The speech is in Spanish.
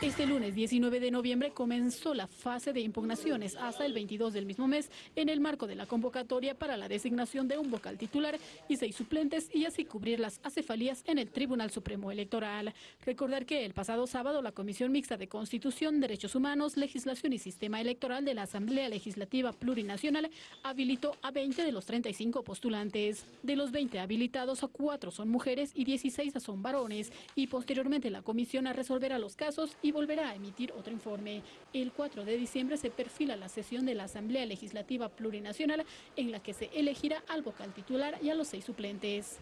Este lunes 19 de noviembre comenzó la fase de impugnaciones hasta el 22 del mismo mes en el marco de la convocatoria para la designación de un vocal titular y seis suplentes y así cubrir las acefalías en el Tribunal Supremo Electoral. Recordar que el pasado sábado la Comisión Mixta de Constitución, Derechos Humanos, Legislación y Sistema Electoral de la Asamblea Legislativa Plurinacional habilitó a 20 de los 35 postulantes. De los 20 habilitados, a 4 son mujeres y 16 son varones y posteriormente la comisión resolverá los casos y volverá a emitir otro informe. El 4 de diciembre se perfila la sesión de la Asamblea Legislativa Plurinacional en la que se elegirá al vocal titular y a los seis suplentes.